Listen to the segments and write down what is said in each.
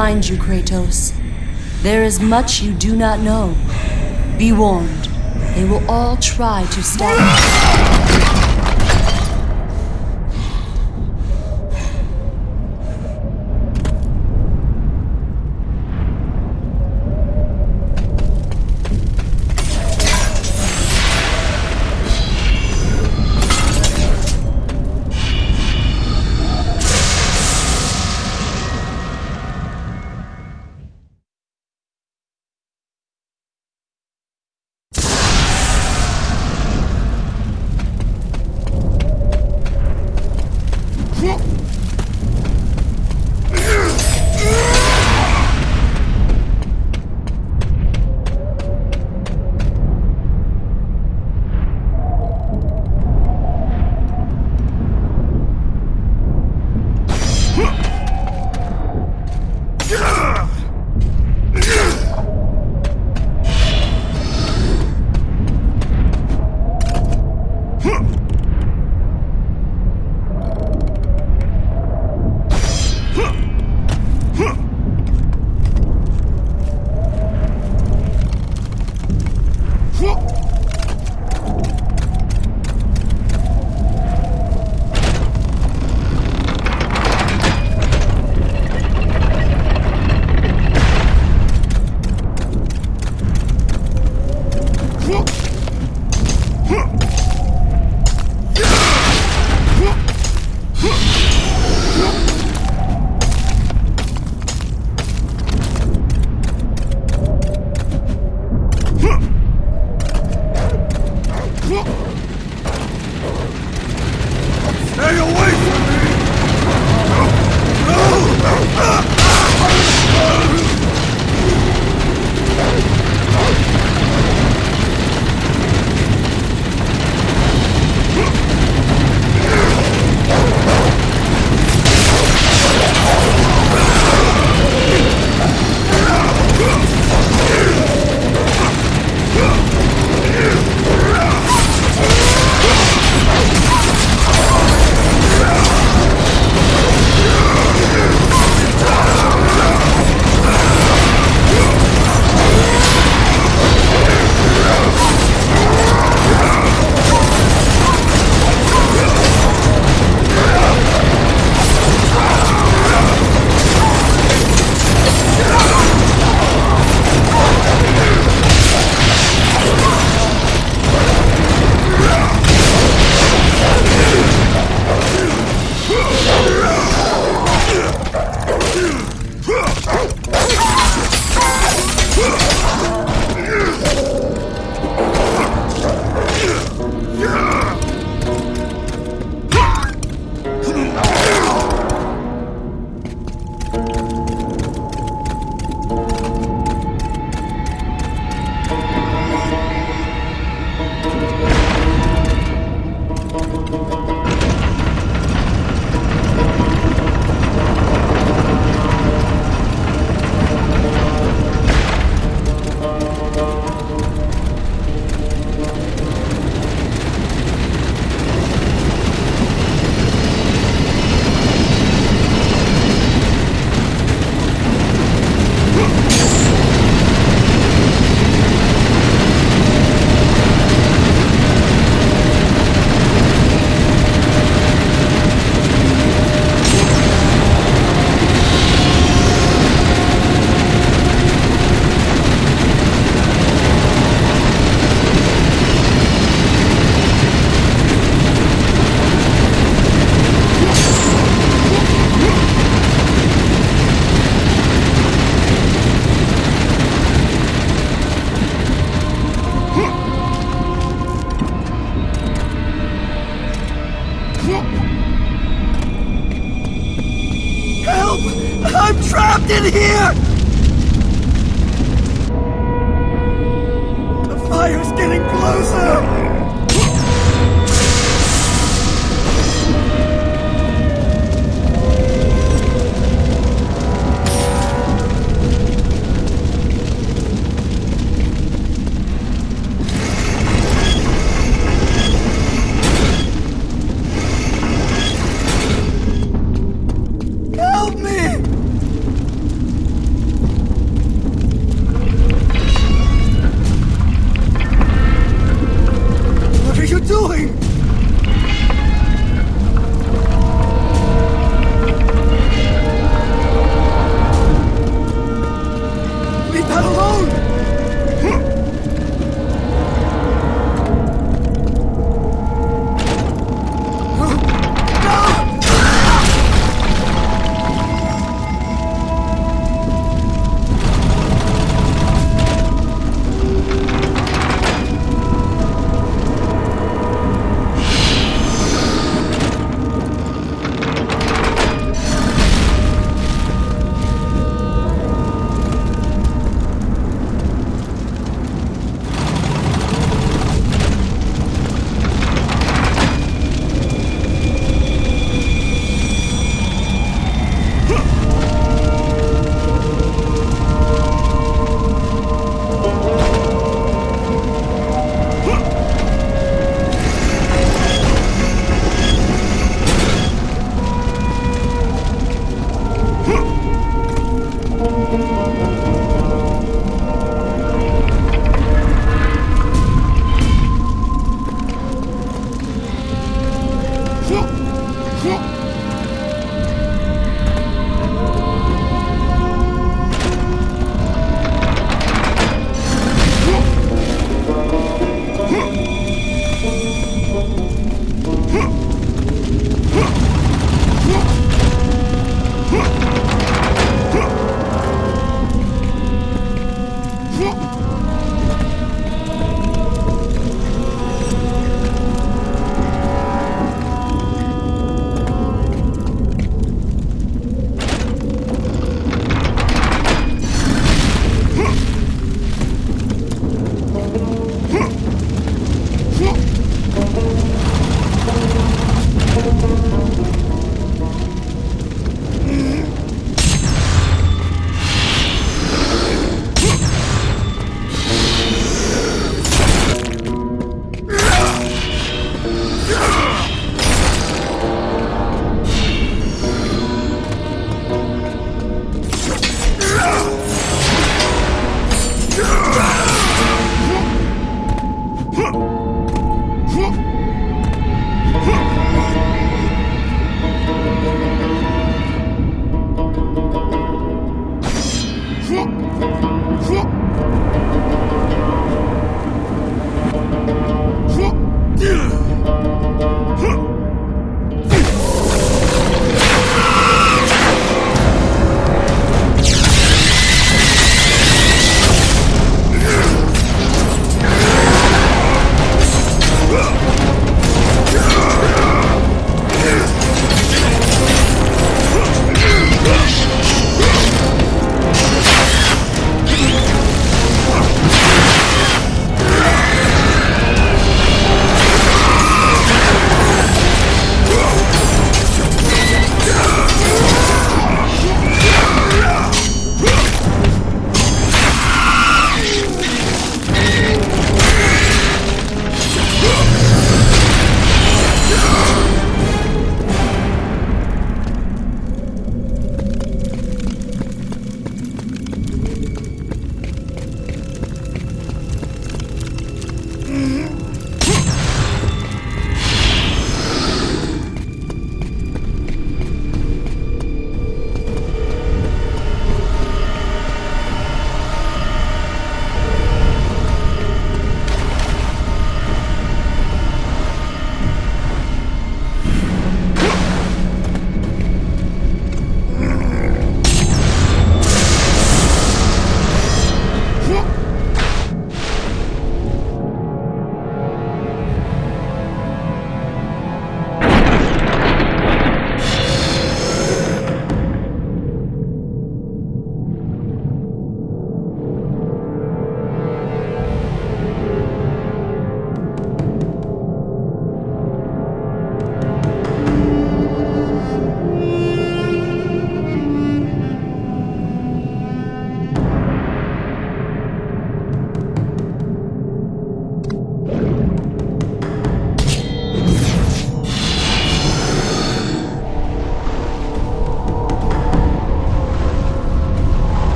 blind you, Kratos. There is much you do not know. Be warned, they will all try to stop you.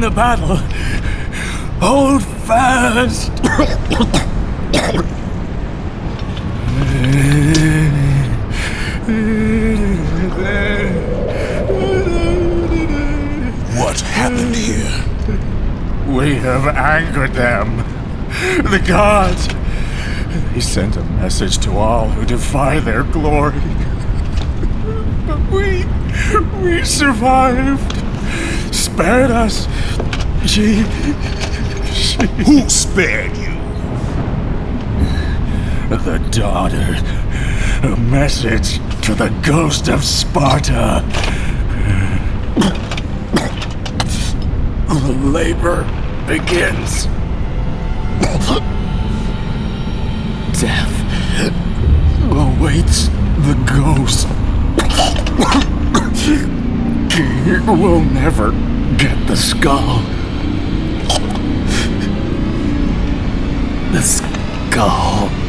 The battle. Hold fast. What happened here? We have angered them. The gods. They sent a message to all who defy their glory. But we. we survived. Spared us. She. she. Who spared you? The daughter. A message to the ghost of Sparta. The labor begins. Death awaits the ghost. He will never get the skull. The skull.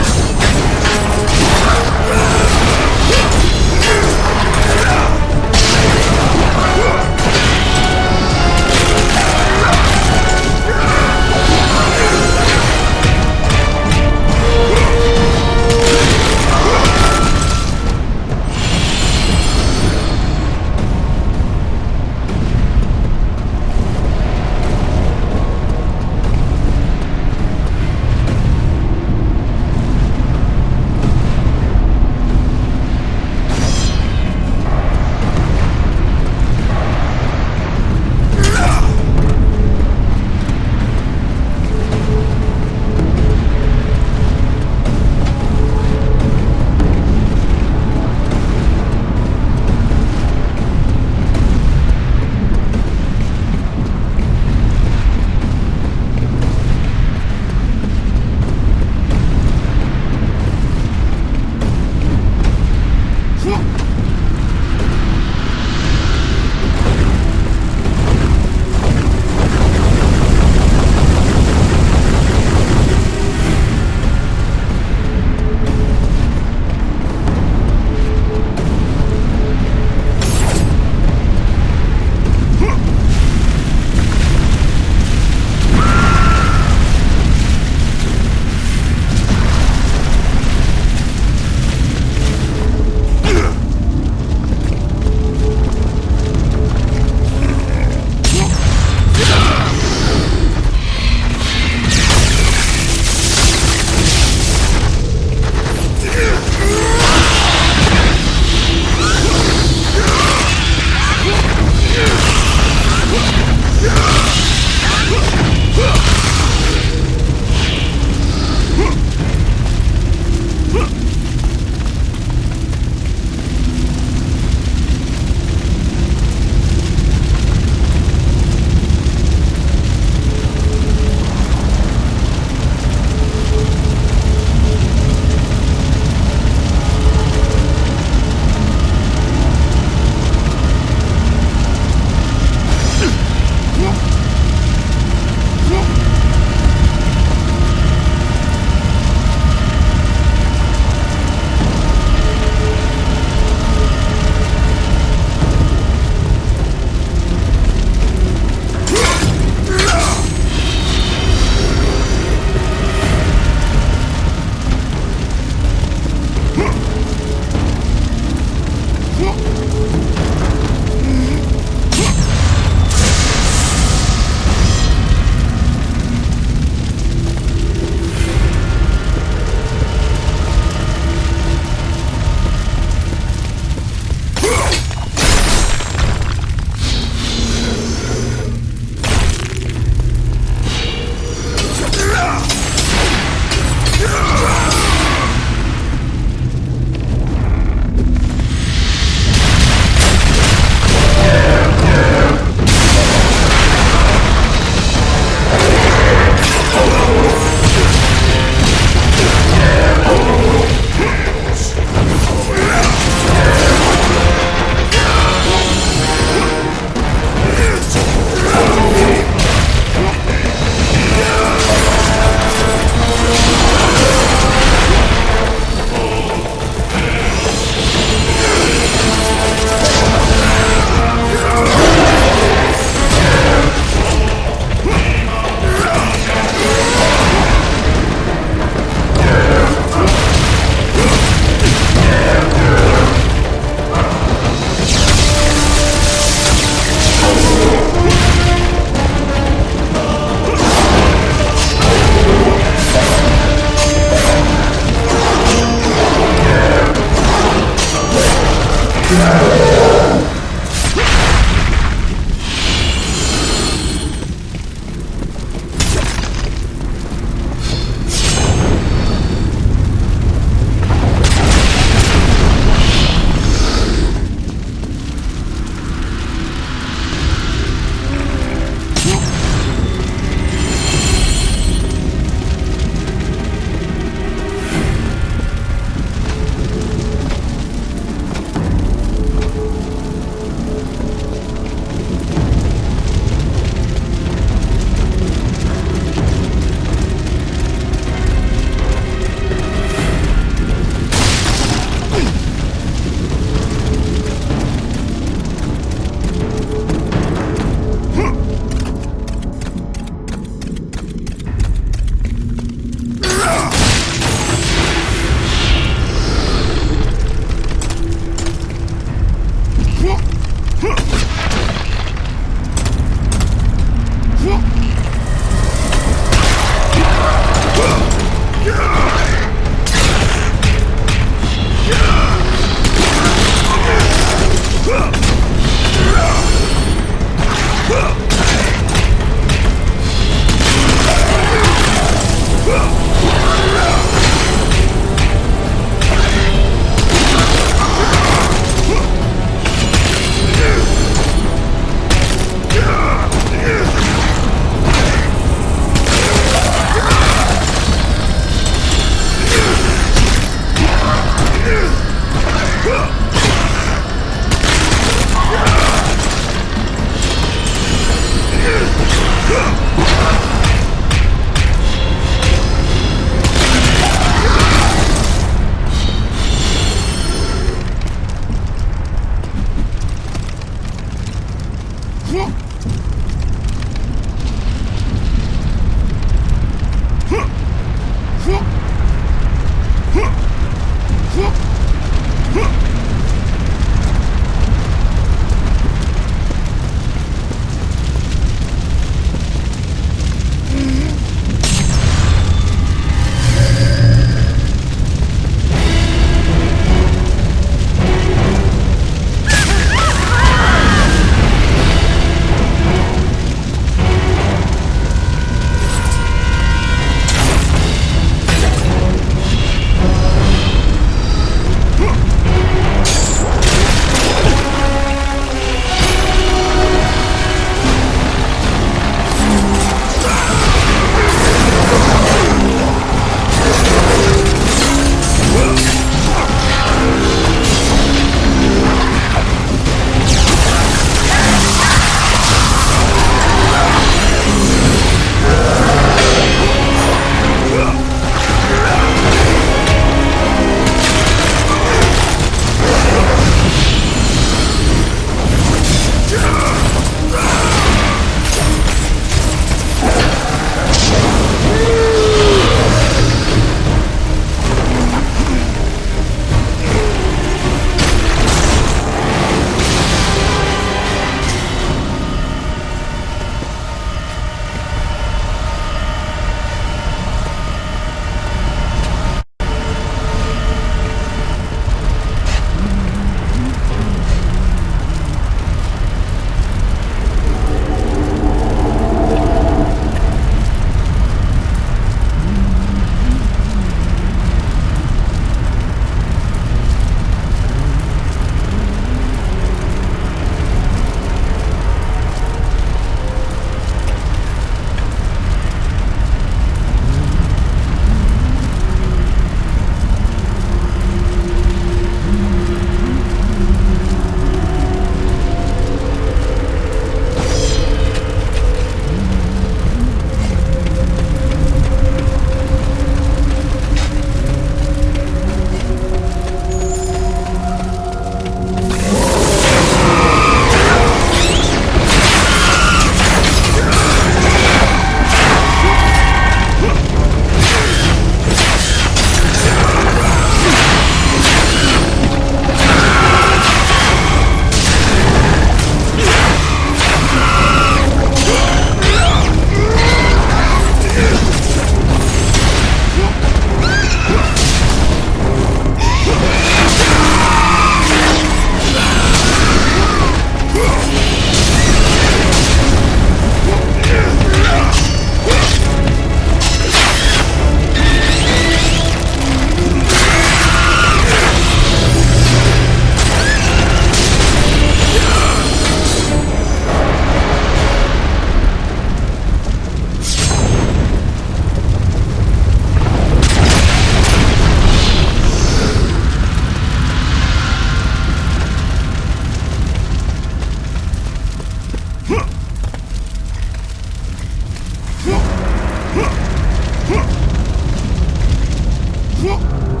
我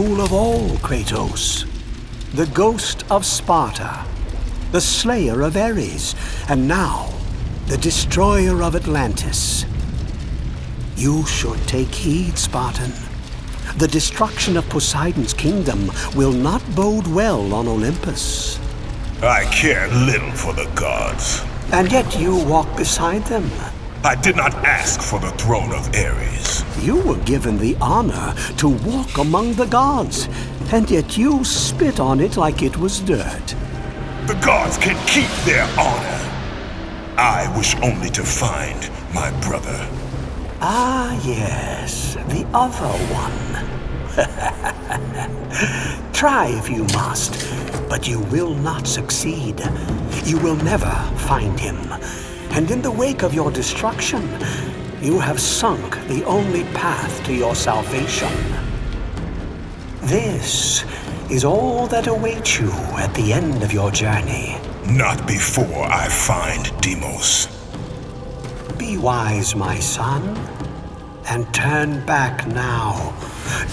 fool of all, Kratos. The ghost of Sparta, the slayer of Ares, and now the destroyer of Atlantis. You should take heed, Spartan. The destruction of Poseidon's kingdom will not bode well on Olympus. I care little for the gods. And yet you walk beside them. I did not ask for the throne of Ares. You were given the honor to walk among the gods, and yet you spit on it like it was dirt. The gods can keep their honor. I wish only to find my brother. Ah, yes, the other one. Try if you must, but you will not succeed. You will never find him. And in the wake of your destruction, you have sunk the only path to your salvation. This is all that awaits you at the end of your journey. Not before I find Deimos. Be wise, my son, and turn back now.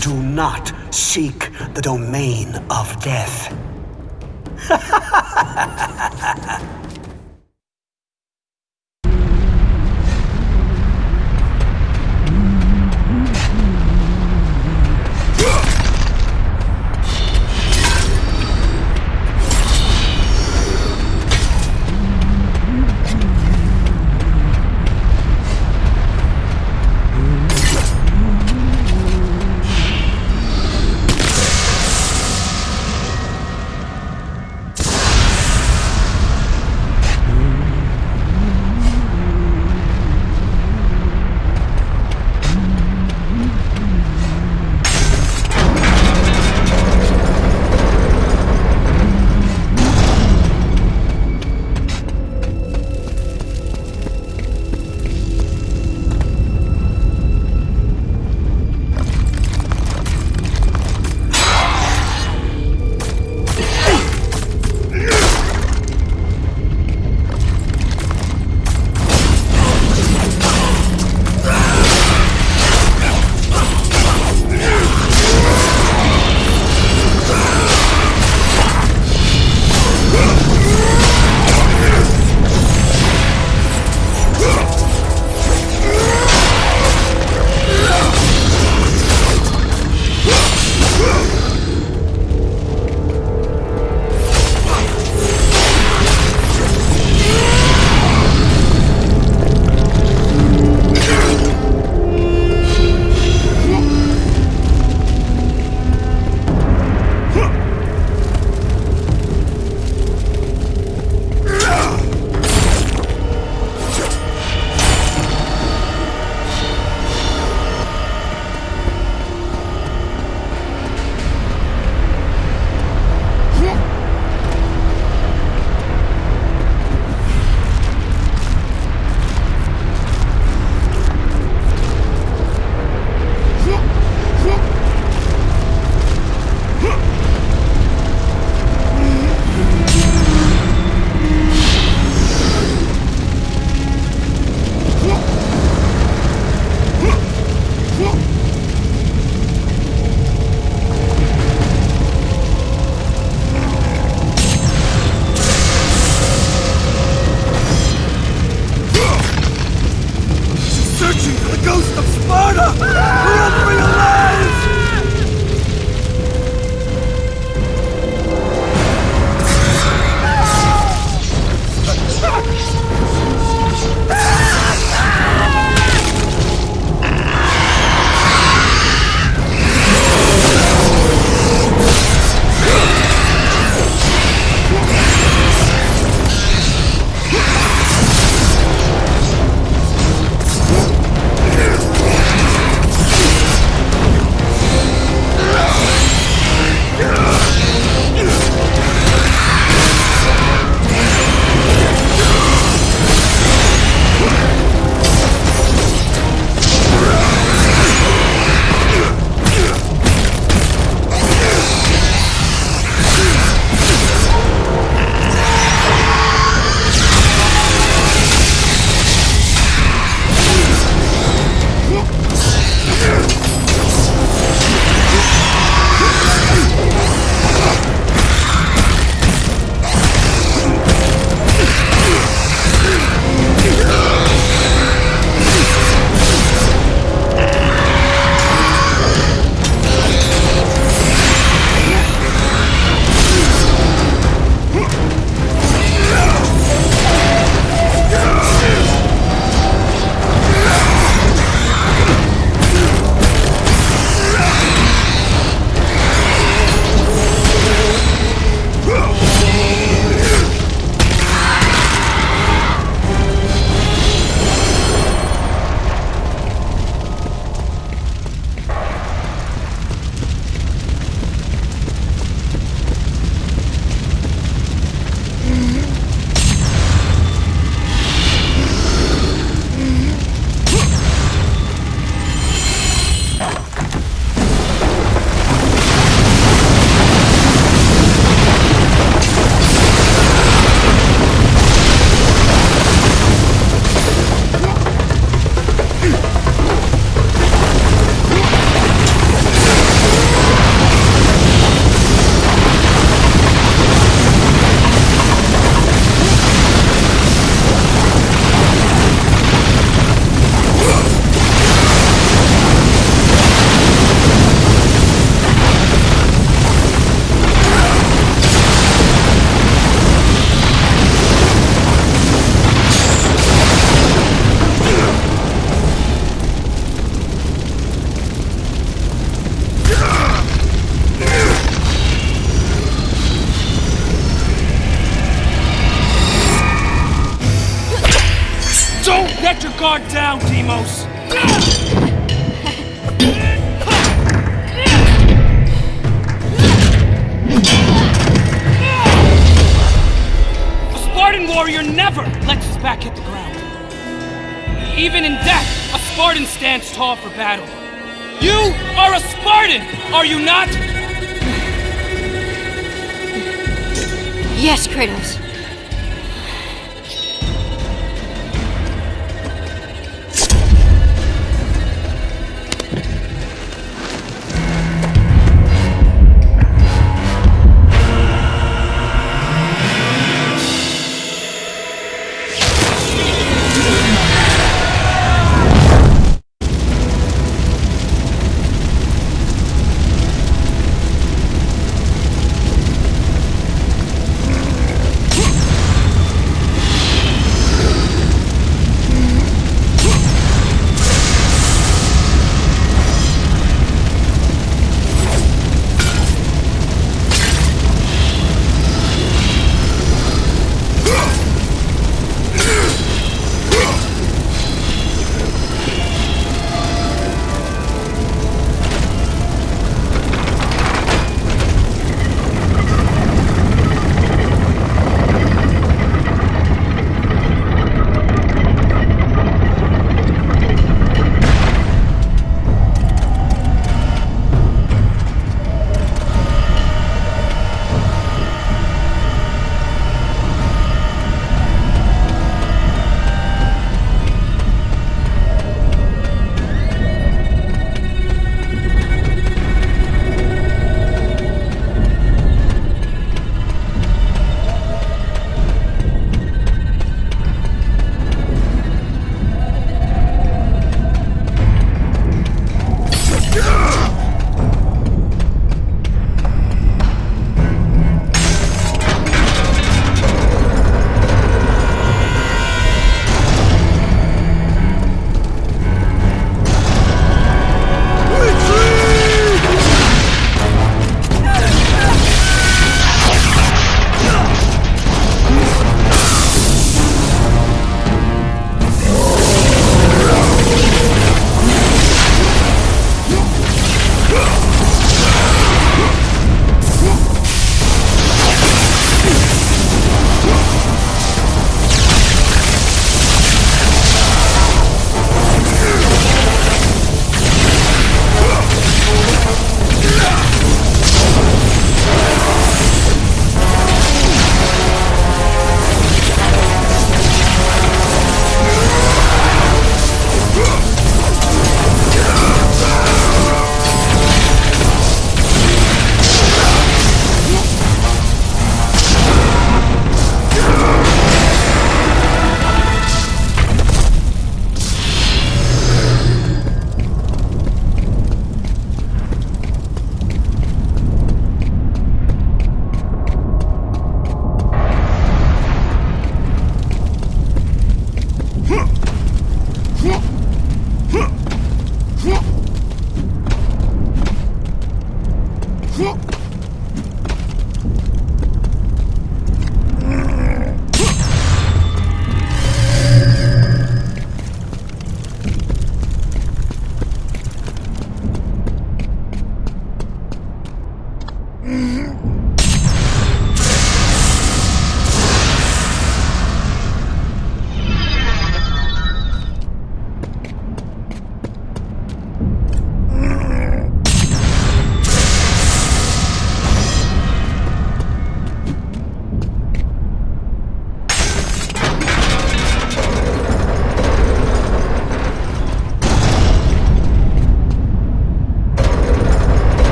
Do not seek the domain of death. Yes, Kratos.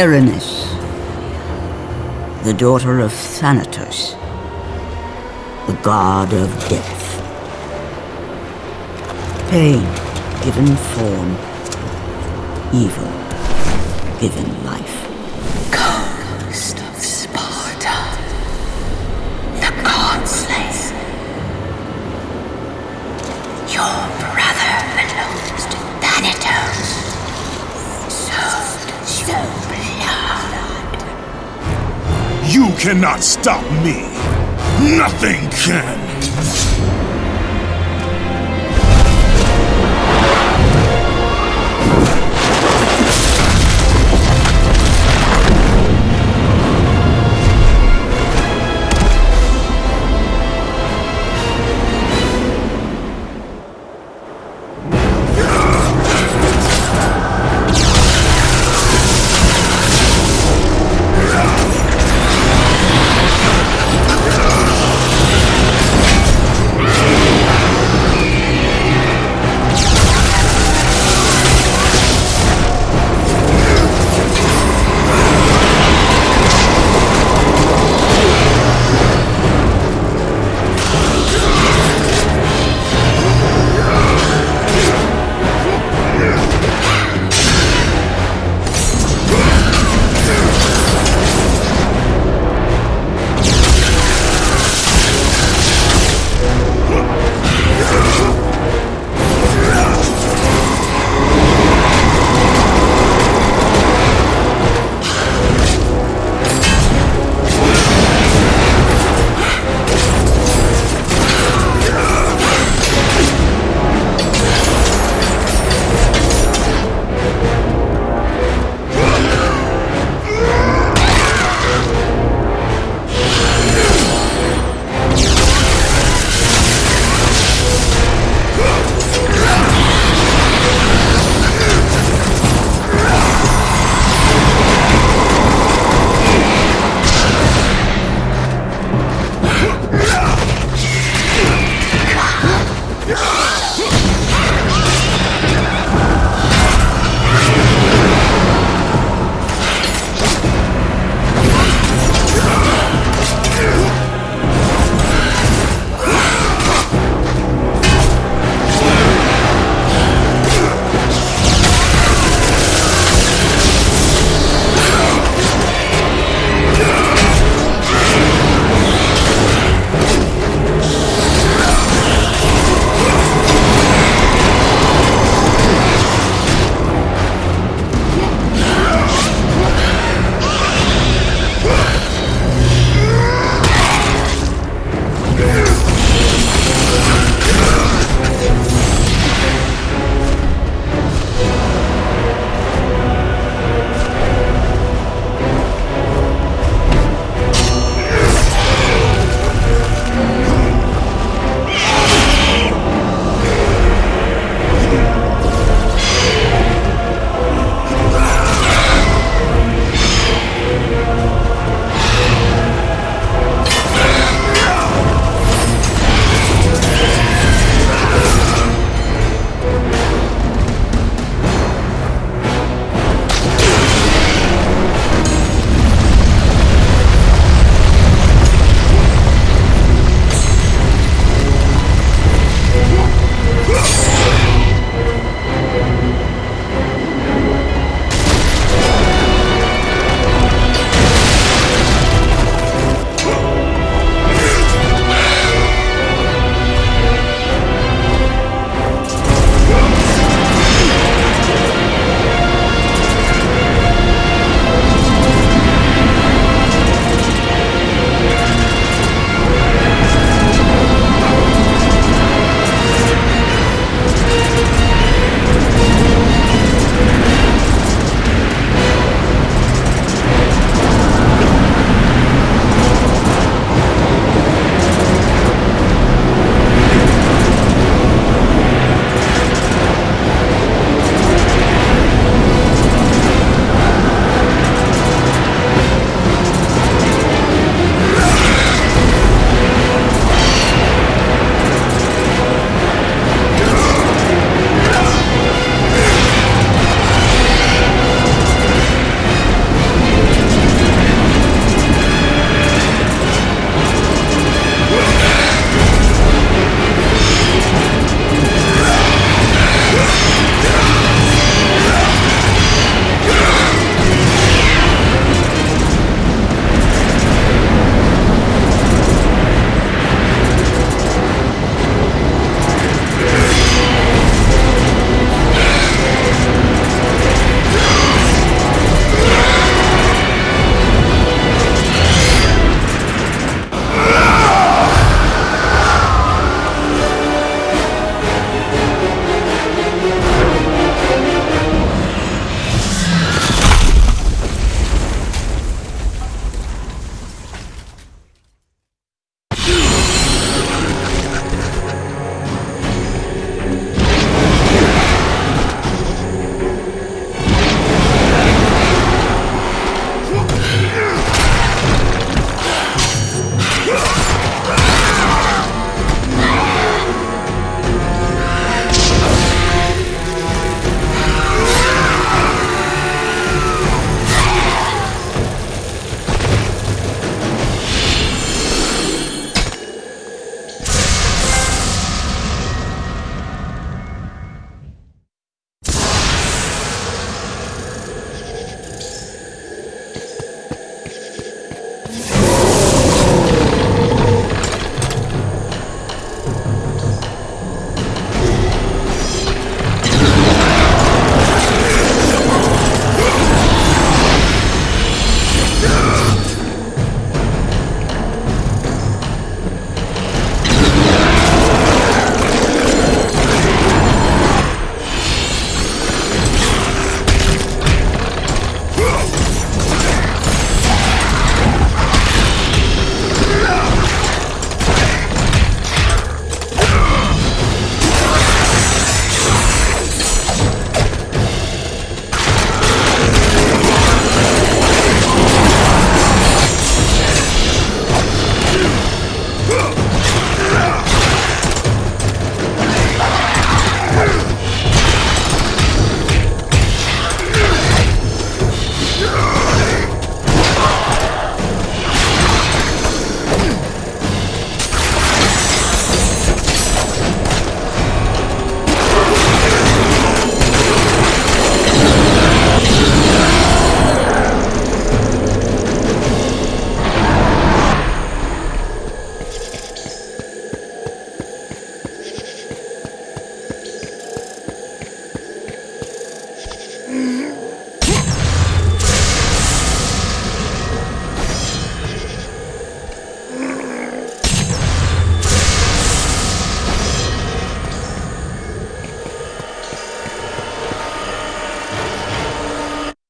Erinys, the daughter of Thanatos, the god of death. Pain given form, evil given life. cannot stop me. Nothing can.